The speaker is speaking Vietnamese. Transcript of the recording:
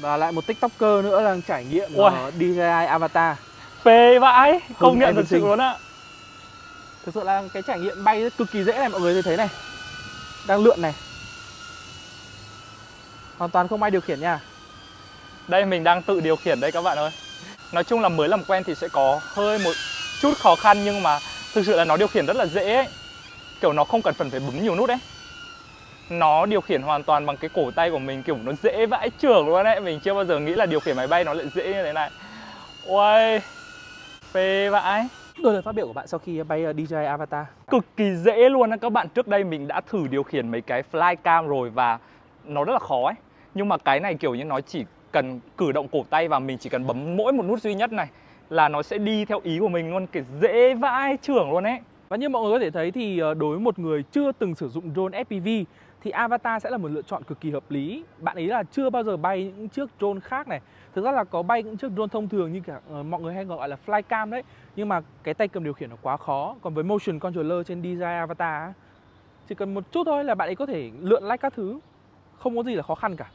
Và lại một tiktoker nữa đang trải nghiệm uh, DJI Avatar. Phê vãi Công nhận thật sự luôn á. Thực sự là cái trải nghiệm bay rất cực kỳ dễ này mọi người thấy này. Đang lượn này. Hoàn toàn không ai điều khiển nha. Đây mình đang tự điều khiển đây các bạn ơi. Nói chung là mới làm quen thì sẽ có hơi một chút khó khăn Nhưng mà thực sự là nó điều khiển rất là dễ ấy. Kiểu nó không cần phần phải bấm nhiều nút ấy Nó điều khiển hoàn toàn bằng cái cổ tay của mình Kiểu nó dễ vãi trưởng luôn đấy Mình chưa bao giờ nghĩ là điều khiển máy bay nó lại dễ như thế này. Ôi Phê vãi. Đôi lời phát biểu của bạn sau khi bay DJI Avatar. Cực kỳ dễ luôn á. Các bạn trước đây mình đã thử điều khiển mấy cái flycam rồi và nó rất là khó ấy. Nhưng mà cái này kiểu như nó chỉ cần cử động cổ tay và mình chỉ cần bấm mỗi một nút duy nhất này là nó sẽ đi theo ý của mình luôn. Kiểu dễ vãi trưởng luôn ấy và như mọi người có thể thấy thì ờ, đối với một người chưa từng sử dụng drone FPV thì Avatar sẽ là một lựa chọn cực kỳ hợp lý. Bạn ấy là chưa bao giờ bay những chiếc drone khác này. Thực ra là có bay những chiếc drone thông thường như cả ờ, mọi người hay gọi là flycam đấy. Nhưng mà cái tay cầm điều khiển nó quá khó. Còn với motion controller trên DJI Avatar chỉ cần một chút thôi là bạn ấy có thể lượn lách các thứ. Không có gì là khó khăn cả.